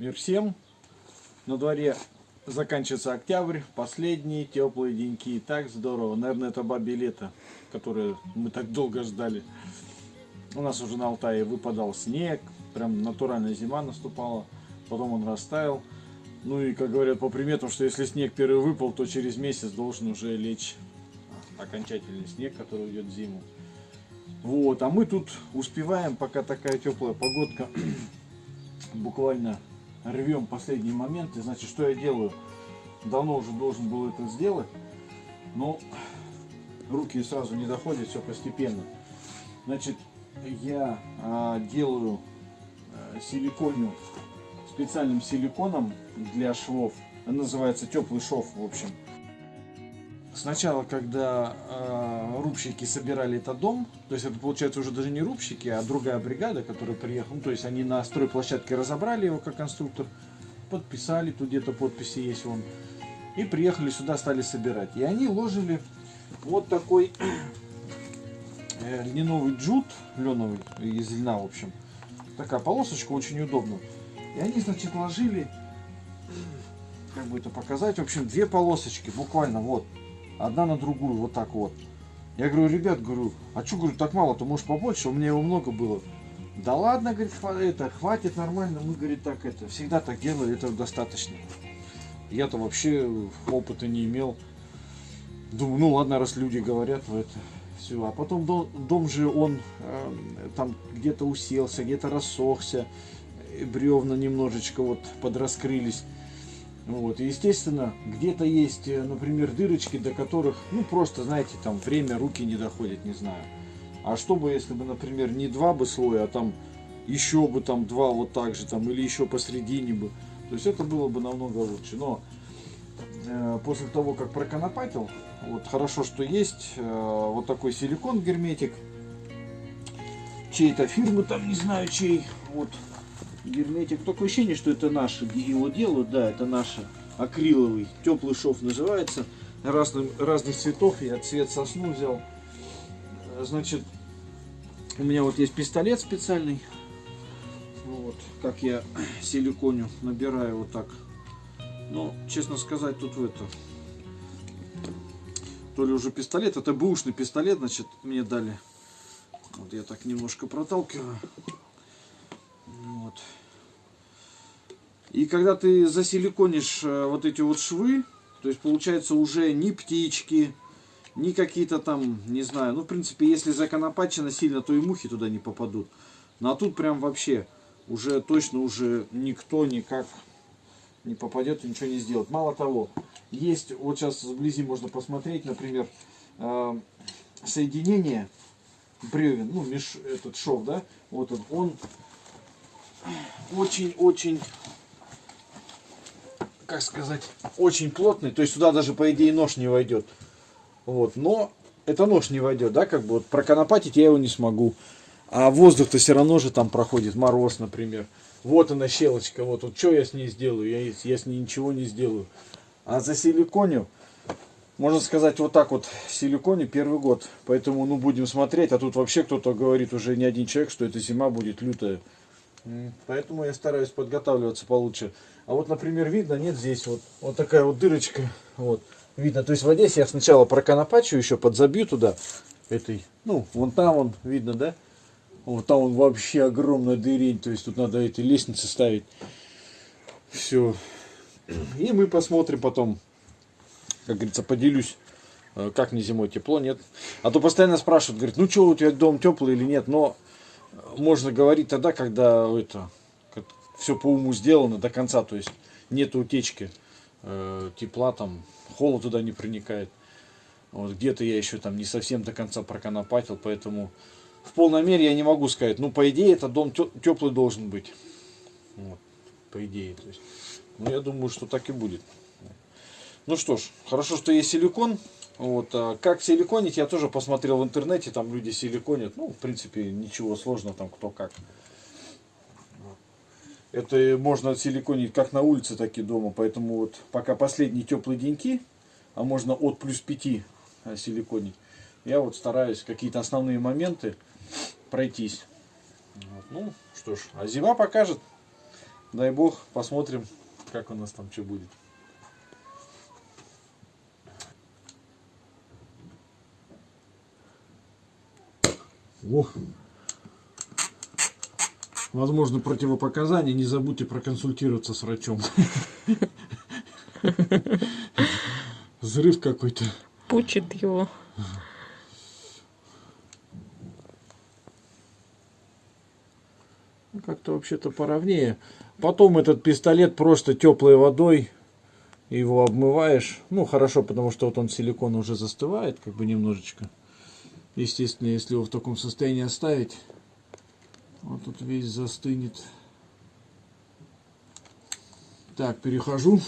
Мир всем. На дворе заканчивается октябрь, последние теплые деньки. Так здорово. Наверное, это бабье лето, которое мы так долго ждали. У нас уже на Алтае выпадал снег, прям натуральная зима наступала. Потом он растаял. Ну и, как говорят по приметам, что если снег первый выпал, то через месяц должен уже лечь окончательный снег, который уйдет в зиму. Вот, а мы тут успеваем, пока такая теплая погодка, буквально рвем последние моменты. Значит, что я делаю? Давно уже должен был это сделать, но руки сразу не доходят, все постепенно. Значит, я а, делаю а, силиконию специальным силиконом для швов. Он называется теплый шов, в общем. Сначала, когда э, рубщики собирали этот дом, то есть это получается уже даже не рубщики, а другая бригада, которая приехала, ну, то есть они на стройплощадке разобрали его как конструктор, подписали, тут где-то подписи есть вон, и приехали сюда, стали собирать. И они ложили вот такой э, льняновый джут, леновый, из льна, в общем. Такая полосочка, очень удобно. И они, значит, ложили, как бы это показать, в общем, две полосочки, буквально, вот, одна на другую, вот так вот. Я говорю, ребят, говорю, а что, говорю, так мало, то может побольше, у меня его много было. Да ладно, говорит, это хватит нормально, мы, говорит, так это, всегда так делали, этого достаточно. Я-то вообще опыта не имел. Думаю, ну ладно, раз люди говорят в это, все. А потом дом, дом же, он э, там где-то уселся, где-то рассохся, бревна немножечко вот подраскрылись. Вот, и естественно, где-то есть, э, например, дырочки, до которых, ну, просто, знаете, там время, руки не доходят, не знаю. А что бы, если бы, например, не два бы слоя, а там еще бы там два вот так же, там, или еще посередине бы. То есть это было бы намного лучше. Но э, после того, как проконопатил, вот хорошо, что есть э, вот такой силикон герметик. Чей-то фирмы там, не знаю чей. Вот герметик. Такое ощущение, что это наши его делают. Да, это наши акриловый. Теплый шов называется. Разных, разных цветов. Я цвет сосну взял. Значит, у меня вот есть пистолет специальный. Вот, как я силиконю набираю вот так. Но, честно сказать, тут в это... То ли уже пистолет, это бэушный пистолет, значит, мне дали. Вот я так немножко проталкиваю. И когда ты засиликонишь э, вот эти вот швы, то есть получается уже ни птички, ни какие-то там, не знаю, ну в принципе, если законопачено сильно, то и мухи туда не попадут. Ну а тут прям вообще уже точно уже никто никак не попадет и ничего не сделает. Мало того, есть, вот сейчас вблизи можно посмотреть, например, э, соединение бревен, ну, меж, этот шов, да, вот он, он очень-очень, как сказать, очень плотный. То есть сюда даже, по идее, нож не войдет. Вот, но это нож не войдет, да, как бы вот проконопатить я его не смогу. А воздух-то все равно же там проходит, мороз, например. Вот она щелочка, вот, вот что я с ней сделаю? Я, я с ней ничего не сделаю. А за силиконию, можно сказать, вот так вот силиконе первый год. Поэтому, ну, будем смотреть. А тут вообще кто-то говорит, уже не один человек, что эта зима будет лютая. Поэтому я стараюсь подготавливаться получше. А вот, например, видно, нет здесь вот, вот такая вот дырочка. Вот, видно. То есть в Одессе я сначала проконопачу еще, подзабью туда этой. Ну, вон там он, видно, да? Вот там он вообще огромная дырень. То есть тут надо эти лестницы ставить. Все. И мы посмотрим потом, как говорится, поделюсь э, как мне зимой тепло, нет. А то постоянно спрашивают, говорят, ну что, у тебя дом теплый или нет, но можно говорить тогда, когда это все по уму сделано до конца, то есть нет утечки э, тепла, там холод туда не проникает. Вот где-то я еще там не совсем до конца проконопатил, поэтому в полной мере я не могу сказать. Ну, по идее, этот дом теплый должен быть. Вот, по идее. То есть, ну, я думаю, что так и будет. Ну что ж, хорошо, что есть силикон. Вот, а как силиконить, я тоже посмотрел в интернете, там люди силиконят, ну, в принципе, ничего сложного, там кто как. Это можно силиконить как на улице, так и дома, поэтому вот пока последние теплые деньки, а можно от плюс 5 а, силиконить, я вот стараюсь какие-то основные моменты пройтись. Вот. Ну, что ж, а зима покажет, дай бог, посмотрим, как у нас там что будет. О! Возможно, противопоказания. Не забудьте проконсультироваться с врачом. Взрыв какой-то. Пучит его. Ну, Как-то вообще-то поровнее. Потом этот пистолет просто теплой водой его обмываешь. Ну, хорошо, потому что вот он силикон уже застывает, как бы немножечко. Естественно, если его в таком состоянии оставить, вот тут весь застынет. Так, перехожу.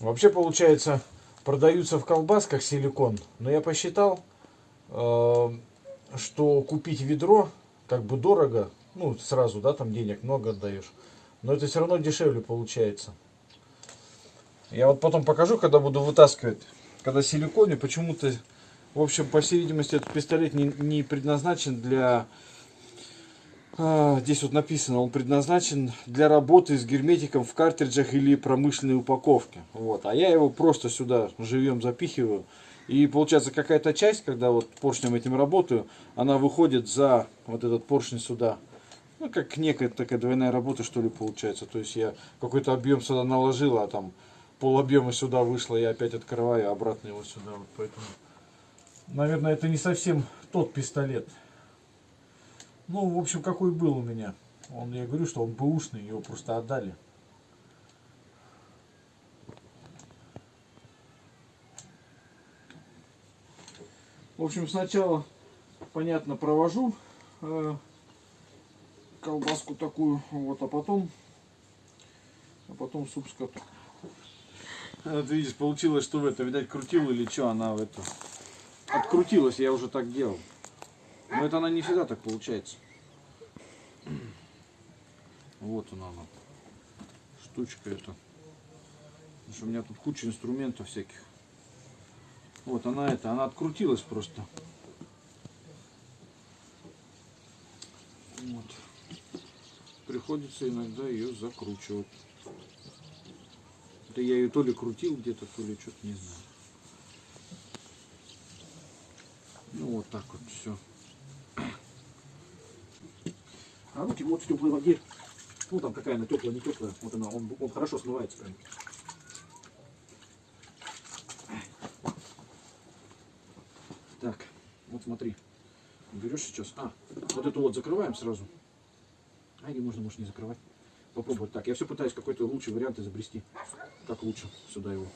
Вообще, получается, продаются в колбасках силикон, но я посчитал, э, что купить ведро как бы дорого, ну, сразу, да, там денег много отдаешь, но это все равно дешевле получается. Я вот потом покажу, когда буду вытаскивать, когда силиконе, почему-то, в общем, по всей видимости, этот пистолет не, не предназначен для а, Здесь вот написано, он предназначен для работы с герметиком в картриджах или промышленной упаковке. Вот. А я его просто сюда живьем запихиваю. И получается какая-то часть, когда вот поршнем этим работаю, она выходит за вот этот поршень сюда. Ну, как некая такая двойная работа, что ли, получается. То есть я какой-то объем сюда наложил, а там пол объема сюда вышло, я опять открываю, а обратно его сюда. Вот поэтому, наверное, это не совсем тот пистолет. Ну, в общем, какой был у меня. Он, я говорю, что он бэушный, его просто отдали. В общем, сначала, понятно, провожу э, колбаску такую, вот, а потом, а потом суп скоту. Вот видишь, получилось, что в это, видать, крутил или что, она в это открутилась, я уже так делал. Но это она не всегда так получается. Вот она, она. штучка эта. Потому что у меня тут куча инструментов всяких. Вот она это, она открутилась просто. Вот. Приходится иногда ее закручивать. Это я ее то ли крутил где-то, то ли что-то не знаю. Ну вот так вот все. А руки вот в теплой воде. Ну там какая она теплая, не теплая. Вот она, он, он хорошо смывается прям. Так, вот смотри. Берешь сейчас. А, вот эту вот закрываем сразу. А или можно, может, не закрывать. Попробовать так. Я все пытаюсь какой-то лучший вариант изобрести. Как лучше сюда его.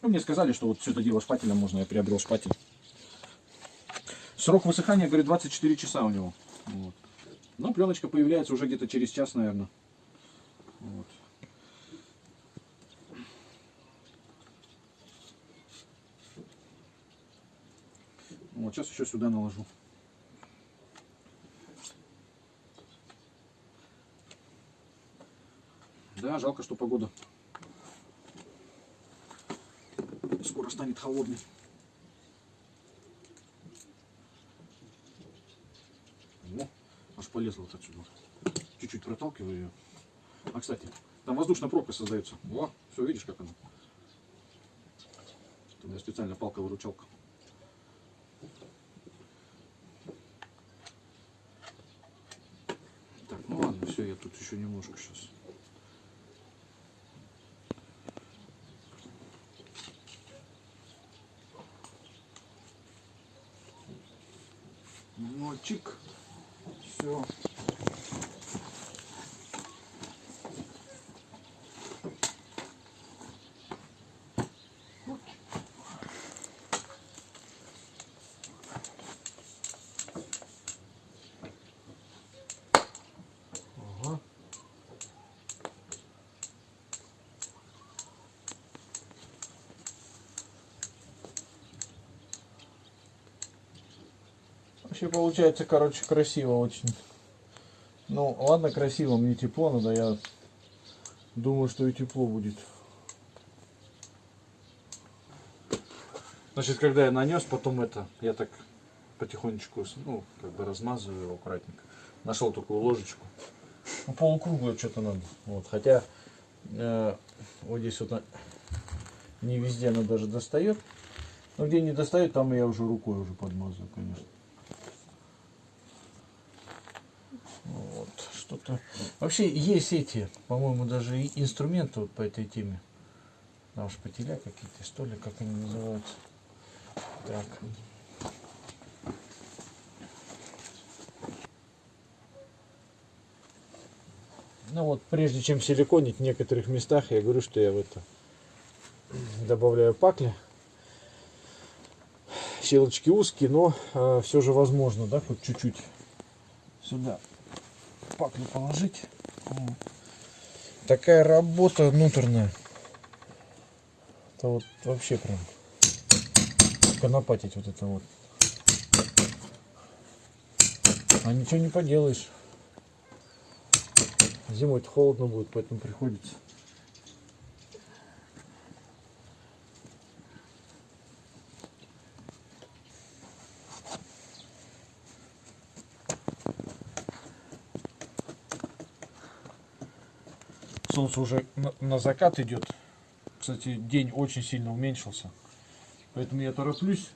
Ну, мне сказали, что вот все это дело шпателем можно, я приобрел шпатель. Срок высыхания, говорит, 24 часа у него. Вот. Но пленочка появляется уже где-то через час, наверное. Вот. Сейчас еще сюда наложу. Да, жалко, что погода скоро станет холодной. О, аж полезла вот отсюда. Чуть-чуть проталкиваю ее. А, кстати, там воздушная пробка создается. О, все, видишь, как она. У меня специально палка-выручалка. Так, ну ладно, все, я тут еще немножко сейчас. Ну, чик. Все. Вообще получается, короче, красиво очень. Ну, ладно, красиво, мне тепло надо, я думаю, что и тепло будет. Значит, когда я нанес, потом это, я так потихонечку, ну, как бы размазываю его аккуратненько. Нашел такую ложечку. Ну, полукруглую что-то надо. Вот, хотя э, вот здесь вот не везде она даже достает. Но где не достает, там я уже рукой уже подмазываю, конечно. Вот, что-то. Вообще есть эти, по-моему, даже инструменты вот по этой теме. Там шпателя какие-то, что ли, как они называются. Так. Ну вот, прежде чем силиконить в некоторых местах, я говорю, что я в это добавляю пакли. Щелочки узкие, но все же возможно, да, хоть чуть-чуть сюда паклю положить. Такая работа внутренняя. Это вот вообще прям конопатить вот это вот. А ничего не поделаешь. Зимой холодно будет, поэтому приходится. Солнце уже на, на закат идет. Кстати, день очень сильно уменьшился. Поэтому я тороплюсь.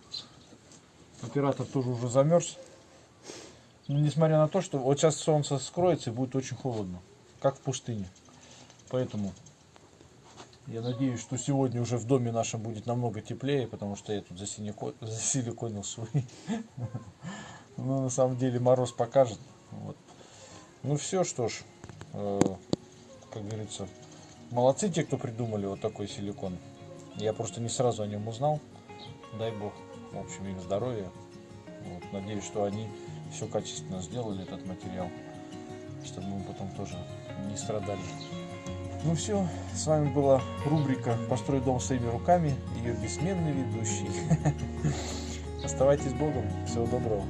Оператор тоже уже замерз. Но несмотря на то, что вот сейчас солнце скроется и будет очень холодно. Как в пустыне. Поэтому я надеюсь, что сегодня уже в доме нашем будет намного теплее, потому что я тут засилико- засиликонил свой. Но на самом деле мороз покажет. Вот. Ну все, что ж, э, как говорится, молодцы те, кто придумали вот такой силикон. Я просто не сразу о нем узнал. Дай бог, в общем, им здоровья. Вот, надеюсь, что они все качественно сделали, этот материал, чтобы мы потом тоже не страдали. Ну все, с вами была рубрика «Построй дом своими руками», ее бессменный ведущий. Оставайтесь с Богом, всего доброго.